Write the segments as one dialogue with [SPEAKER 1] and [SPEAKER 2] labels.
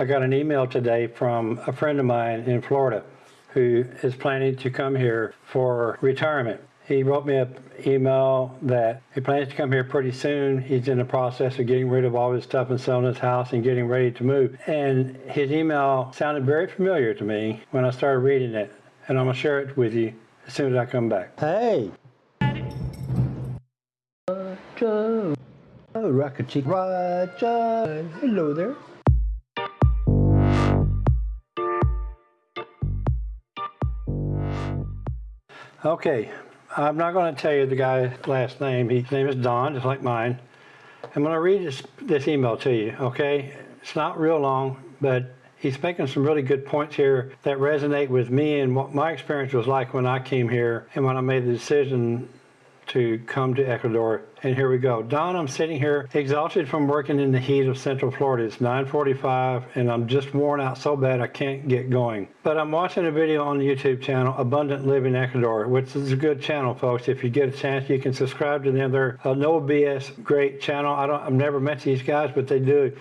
[SPEAKER 1] I got an email today from a friend of mine in Florida who is planning to come here for retirement. He wrote me an email that he plans to come here pretty soon. He's in the process of getting rid of all his stuff and selling his house and getting ready to move. And his email sounded very familiar to me when I started reading it. And I'm going to share it with you as soon as I come back. Hey! Roger! Oh, Rocket Chick Roger! Hello there. Okay, I'm not going to tell you the guy's last name. His name is Don, just like mine. I'm going to read this, this email to you, okay? It's not real long, but he's making some really good points here that resonate with me and what my experience was like when I came here and when I made the decision to come to Ecuador. And here we go. Don, I'm sitting here exhausted from working in the heat of Central Florida. It's 9.45 and I'm just worn out so bad I can't get going. But I'm watching a video on the YouTube channel, Abundant Living Ecuador, which is a good channel, folks. If you get a chance, you can subscribe to them. They're a no BS great channel. I don't, I've never met these guys, but they do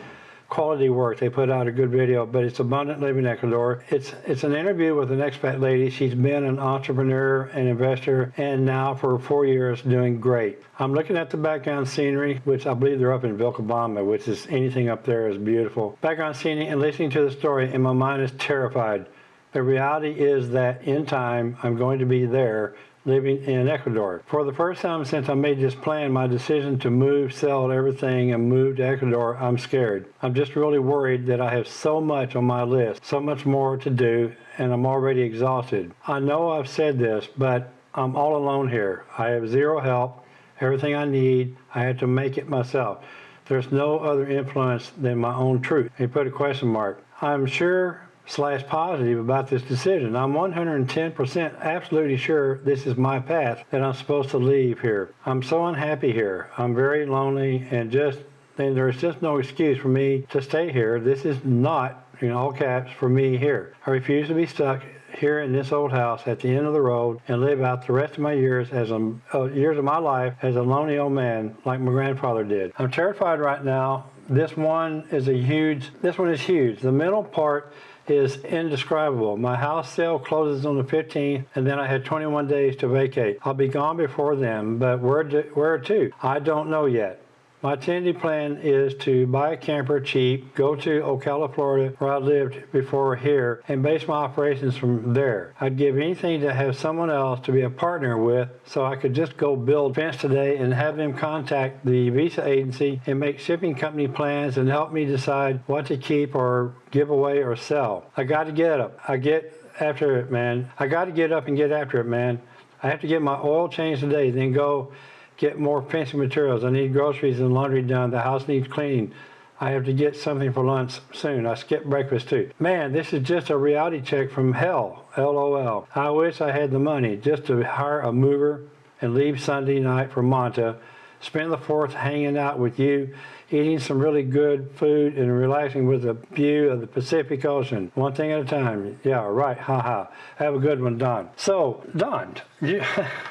[SPEAKER 1] quality work. They put out a good video, but it's Abundant Living in Ecuador. It's it's an interview with an expat lady. She's been an entrepreneur and investor and now for four years doing great. I'm looking at the background scenery, which I believe they're up in Vilcabamba, which is anything up there is beautiful. Background scenery and listening to the story and my mind is terrified. The reality is that in time, I'm going to be there living in Ecuador. For the first time since I made this plan, my decision to move, sell everything, and move to Ecuador, I'm scared. I'm just really worried that I have so much on my list, so much more to do, and I'm already exhausted. I know I've said this, but I'm all alone here. I have zero help. Everything I need, I have to make it myself. There's no other influence than my own truth. He put a question mark. I'm sure slash positive about this decision. I'm 110% absolutely sure this is my path that I'm supposed to leave here. I'm so unhappy here. I'm very lonely and just, and there's just no excuse for me to stay here. This is not, in all caps, for me here. I refuse to be stuck here in this old house at the end of the road and live out the rest of my years as a uh, years of my life as a lonely old man like my grandfather did. I'm terrified right now. This one is a huge, this one is huge. The mental part is indescribable. My house sale closes on the 15th, and then I had 21 days to vacate. I'll be gone before then, but where to? Where to? I don't know yet. My tentative plan is to buy a camper cheap, go to Ocala, Florida, where I lived before here, and base my operations from there. I'd give anything to have someone else to be a partner with so I could just go build fence today and have them contact the visa agency and make shipping company plans and help me decide what to keep or give away or sell. I got to get up. I get after it, man. I got to get up and get after it, man. I have to get my oil changed today, then go get more fencing materials. I need groceries and laundry done. The house needs cleaning. I have to get something for lunch soon. I skipped breakfast too. Man, this is just a reality check from hell. LOL. I wish I had the money just to hire a mover and leave Sunday night for Manta, spend the 4th hanging out with you, eating some really good food and relaxing with a view of the Pacific Ocean. One thing at a time. Yeah, right. Ha ha. Have a good one, Don. So, Don, you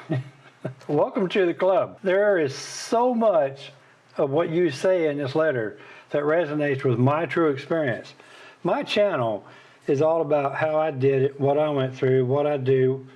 [SPEAKER 1] Welcome to the club. There is so much of what you say in this letter that resonates with my true experience. My channel is all about how I did it, what I went through, what I do.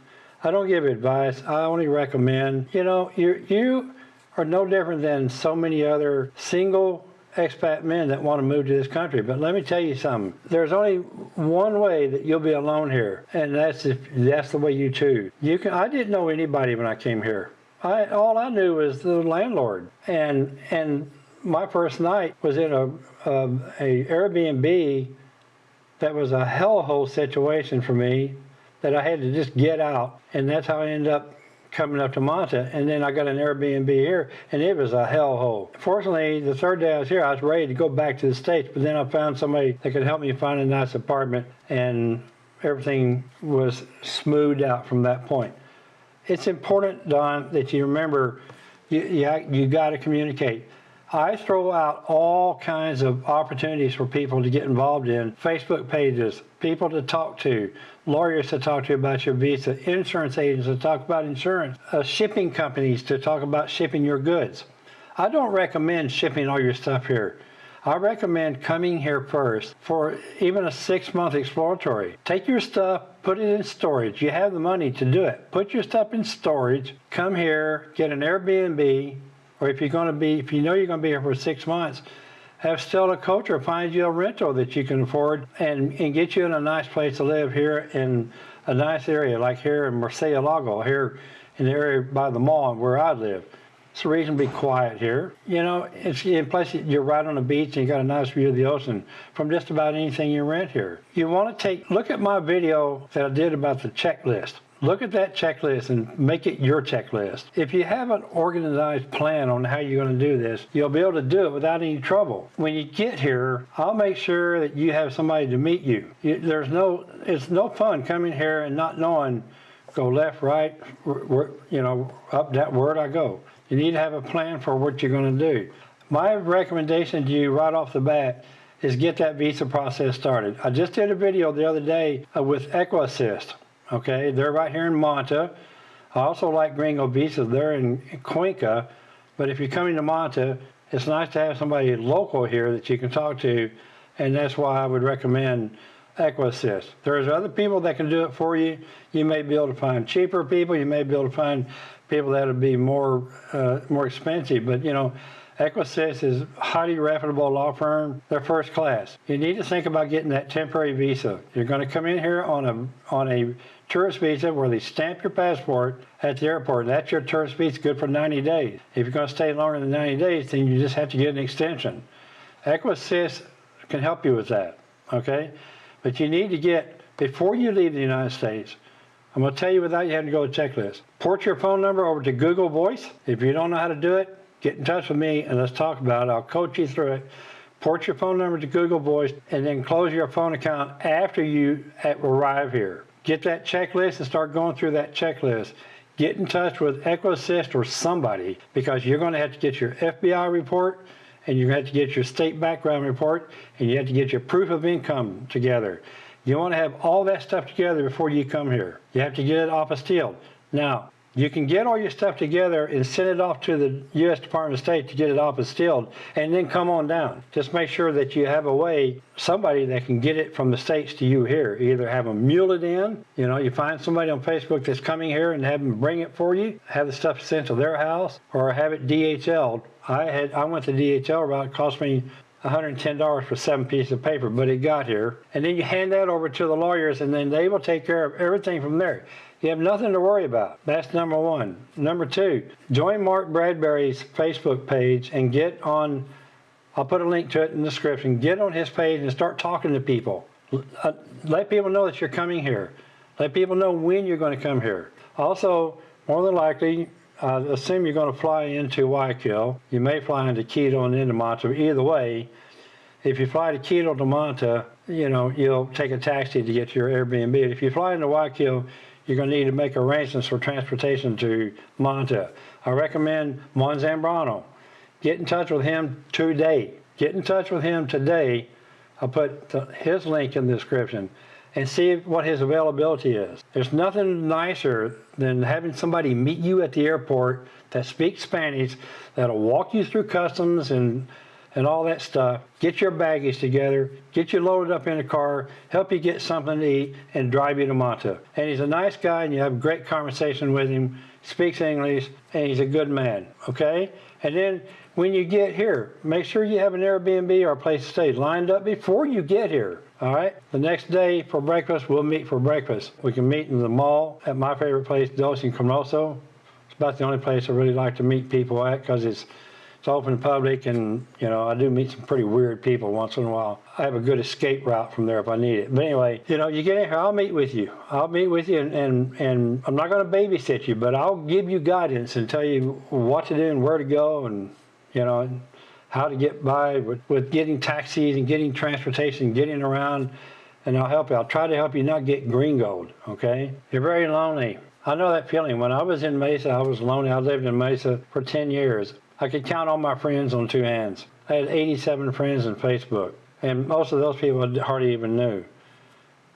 [SPEAKER 1] I don't give advice. I only recommend. You know, you you are no different than so many other single expat men that want to move to this country. But let me tell you something. There's only one way that you'll be alone here, and that's if that's the way you choose. You can. I didn't know anybody when I came here. I all I knew was the landlord, and and my first night was in a a, a Airbnb that was a hellhole situation for me that I had to just get out, and that's how I ended up coming up to Manta, and then I got an Airbnb here, and it was a hellhole. Fortunately, the third day I was here, I was ready to go back to the States, but then I found somebody that could help me find a nice apartment, and everything was smoothed out from that point. It's important, Don, that you remember you, you, you got to communicate. I throw out all kinds of opportunities for people to get involved in Facebook pages, people to talk to, lawyers to talk to about your visa, insurance agents to talk about insurance, uh, shipping companies to talk about shipping your goods. I don't recommend shipping all your stuff here. I recommend coming here first for even a six month exploratory. Take your stuff, put it in storage. You have the money to do it. Put your stuff in storage, come here, get an Airbnb, or if you're going to be, if you know you're going to be here for six months, have Stella Culture find you a rental that you can afford and, and get you in a nice place to live here in a nice area like here in Murcielago, here in the area by the mall where I live. It's a reason be quiet here. You know, it's in place you're right on the beach and you got a nice view of the ocean from just about anything you rent here. You want to take look at my video that I did about the checklist. Look at that checklist and make it your checklist. If you have an organized plan on how you're going to do this, you'll be able to do it without any trouble. When you get here, I'll make sure that you have somebody to meet you. there's no, it's no fun coming here and not knowing go left, right, you know, up that word I go. You need to have a plan for what you're going to do. My recommendation to you right off the bat is get that visa process started. I just did a video the other day uh, with EquiAssist. Okay, they're right here in Manta. I also like Gringo Visas. They're in Cuenca, but if you're coming to Manta, it's nice to have somebody local here that you can talk to, and that's why I would recommend EquiAssist. There's other people that can do it for you. You may be able to find cheaper people. You may be able to find people that would be more uh, more expensive. But you know, EquiAssist is a highly reputable law firm. They're first class. You need to think about getting that temporary visa. You're going to come in here on a on a tourist visa where they stamp your passport at the airport. and That's your tourist visa, good for 90 days. If you're going to stay longer than 90 days, then you just have to get an extension. EquiAssist can help you with that. Okay. But you need to get, before you leave the United States, I'm going to tell you without you having to go to checklist. Port your phone number over to Google Voice. If you don't know how to do it, get in touch with me and let's talk about it. I'll coach you through it. Port your phone number to Google Voice and then close your phone account after you arrive here. Get that checklist and start going through that checklist. Get in touch with EquiAssist or somebody because you're going to have to get your FBI report, and you're going to have to get your state background report and you have to get your proof of income together. You want to have all that stuff together before you come here. You have to get it apostilled. Now, you can get all your stuff together and send it off to the U.S. Department of State to get it apostilled, and then come on down. Just make sure that you have a way, somebody that can get it from the States to you here. Either have them mule it in, you know, you find somebody on Facebook that's coming here and have them bring it for you, have the stuff sent to their house, or have it DHL'd. I had I went the DHL route, it cost me $110 for seven pieces of paper, but it got here. And then you hand that over to the lawyers and then they will take care of everything from there. You have nothing to worry about. That's number one. Number two, join Mark Bradbury's Facebook page and get on, I'll put a link to it in the description, get on his page and start talking to people. Uh, let people know that you're coming here. Let people know when you're going to come here. Also, more than likely, uh, assume you're going to fly into Guayaquil. You may fly into Quito and into Manta. Either way, if you fly to Quito to Manta, you know, you'll take a taxi to get to your Airbnb. If you fly into Guayaquil, you're going to need to make arrangements for transportation to Manta. I recommend Juan Zambrano. Get in touch with him today. Get in touch with him today. I'll put his link in the description and see what his availability is. There's nothing nicer than having somebody meet you at the airport that speaks Spanish, that'll walk you through customs and and all that stuff, get your baggage together, get you loaded up in a car, help you get something to eat, and drive you to Manta. And he's a nice guy, and you have a great conversation with him, speaks English, and he's a good man, okay? And then when you get here, make sure you have an Airbnb or a place to stay lined up before you get here. All right. The next day for breakfast, we'll meet for breakfast. We can meet in the mall at my favorite place, Encanosos. It's about the only place I really like to meet people at because it's it's open to public and you know I do meet some pretty weird people once in a while. I have a good escape route from there if I need it. But anyway, you know, you get in here, I'll meet with you. I'll meet with you and and, and I'm not going to babysit you, but I'll give you guidance and tell you what to do and where to go and you know how to get by with, with getting taxis and getting transportation, getting around, and I'll help you. I'll try to help you not get gringoed, okay? You're very lonely. I know that feeling. When I was in Mesa, I was lonely. I lived in Mesa for 10 years. I could count all my friends on two hands. I had 87 friends on Facebook, and most of those people I hardly even knew.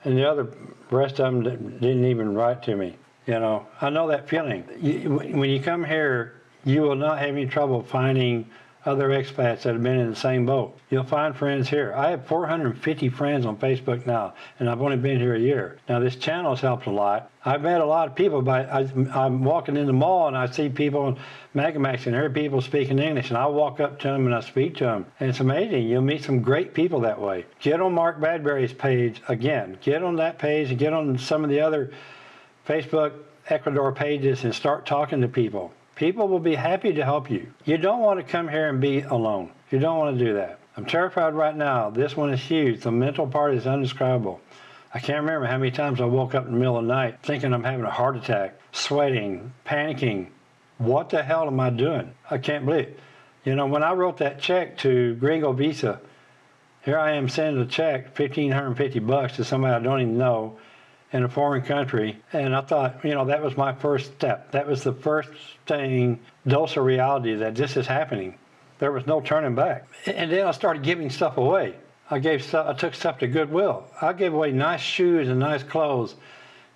[SPEAKER 1] And the other rest of them didn't even write to me. You know, I know that feeling. when you come here, you will not have any trouble finding other expats that have been in the same boat. You'll find friends here. I have 450 friends on Facebook now, and I've only been here a year. Now, this channel has helped a lot. I've met a lot of people, but I, am walking in the mall and I see people, in Megamaxi, and hear people speaking English, and I walk up to them and I speak to them. And it's amazing. You'll meet some great people that way. Get on Mark Bradbury's page again. Get on that page and get on some of the other Facebook Ecuador pages and start talking to people. People will be happy to help you. You don't want to come here and be alone. You don't want to do that. I'm terrified right now. This one is huge. The mental part is undescribable. I can't remember how many times I woke up in the middle of the night thinking I'm having a heart attack, sweating, panicking. What the hell am I doing? I can't believe it. You know, when I wrote that check to Gringo Visa, here I am sending a check, 1550 bucks to somebody I don't even know, in a foreign country. And I thought, you know, that was my first step. That was the first thing, dose of reality that this is happening. There was no turning back. And then I started giving stuff away. I gave stuff, I took stuff to Goodwill. I gave away nice shoes and nice clothes,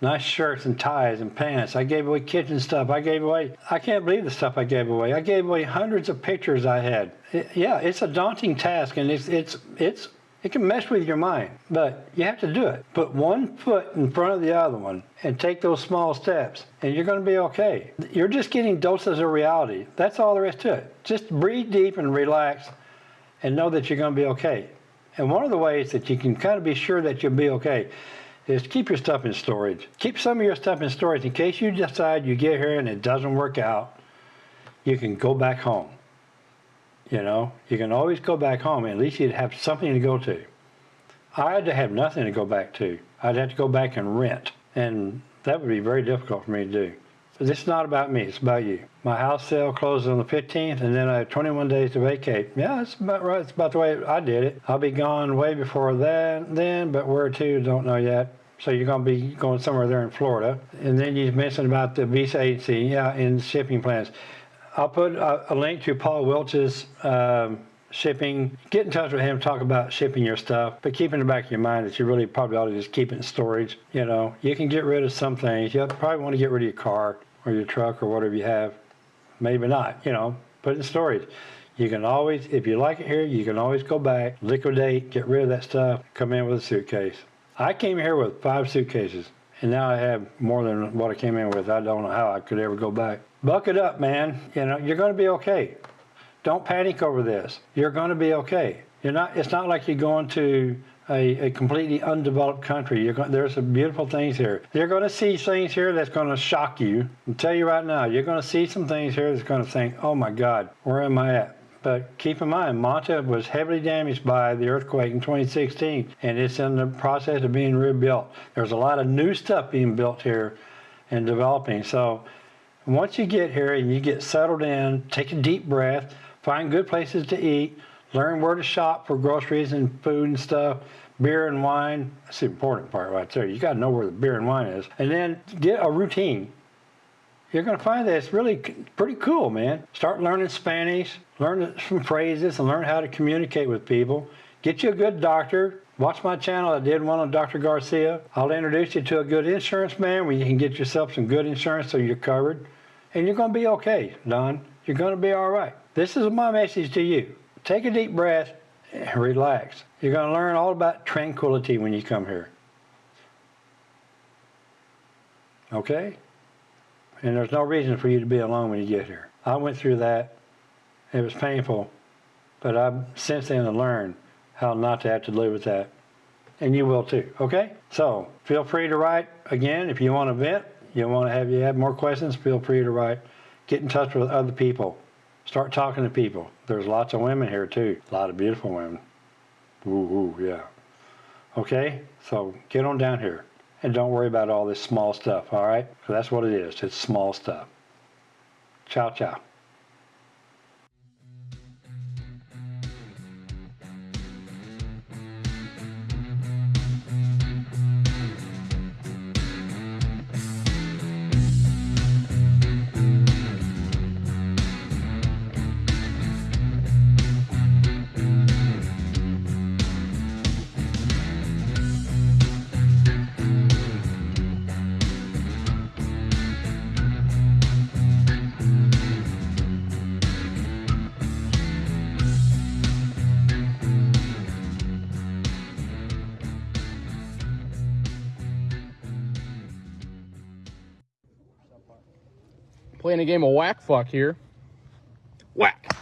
[SPEAKER 1] nice shirts and ties and pants. I gave away kitchen stuff. I gave away, I can't believe the stuff I gave away. I gave away hundreds of pictures I had. It, yeah, it's a daunting task and it's, it's, it's it can mess with your mind, but you have to do it. Put one foot in front of the other one and take those small steps, and you're going to be okay. You're just getting doses of reality. That's all there is to it. Just breathe deep and relax and know that you're going to be okay. And one of the ways that you can kind of be sure that you'll be okay is keep your stuff in storage. Keep some of your stuff in storage in case you decide you get here and it doesn't work out. You can go back home. You know, you can always go back home. At least you'd have something to go to. I had to have nothing to go back to. I'd have to go back and rent. And that would be very difficult for me to do. But this is not about me, it's about you. My house sale closes on the 15th, and then I have 21 days to vacate. Yeah, that's about right. It's about the way I did it. I'll be gone way before that then, but where to, don't know yet. So you're going to be going somewhere there in Florida. And then you mentioned about the visa agency, yeah, and shipping plans. I'll put a, a link to Paul Welch's um, shipping. Get in touch with him, talk about shipping your stuff, but keep in the back of your mind that you really probably ought to just keep it in storage. You know, you can get rid of some things. You probably want to get rid of your car or your truck or whatever you have. Maybe not, you know, put it in storage. You can always, if you like it here, you can always go back, liquidate, get rid of that stuff, come in with a suitcase. I came here with five suitcases, and now I have more than what I came in with. I don't know how I could ever go back. Buck it up, man. You know, you're going to be okay. Don't panic over this. You're going to be okay. You're not. It's not like you're going to a, a completely undeveloped country. You're going, there's some beautiful things here. You're going to see things here that's going to shock you. I'll tell you right now, you're going to see some things here that's going to think, oh my God, where am I at? But keep in mind, Manta was heavily damaged by the earthquake in 2016, and it's in the process of being rebuilt. There's a lot of new stuff being built here and developing. So once you get here and you get settled in, take a deep breath, find good places to eat, learn where to shop for groceries and food and stuff, beer and wine. That's the important part right there. You got to know where the beer and wine is. And then get a routine. You're going to find that it's really pretty cool, man. Start learning Spanish, learn some phrases, and learn how to communicate with people. Get you a good doctor. Watch my channel. I did one on Dr. Garcia. I'll introduce you to a good insurance man where you can get yourself some good insurance so you're covered. And you're going to be okay, Don. You're going to be all right. This is my message to you. Take a deep breath and relax. You're going to learn all about tranquility when you come here. Okay? And there's no reason for you to be alone when you get here. I went through that. It was painful, but I've since then learned how not to have to live with that. And you will too, okay? So feel free to write again if you want to vent. You want to have you have more questions, feel free to write. Get in touch with other people. Start talking to people. There's lots of women here too. A lot of beautiful women. Ooh, ooh yeah. Okay, so get on down here. And don't worry about all this small stuff, all right? That's what it is. It's small stuff. Ciao, ciao.
[SPEAKER 2] Playing a game of whack fuck here. Whack.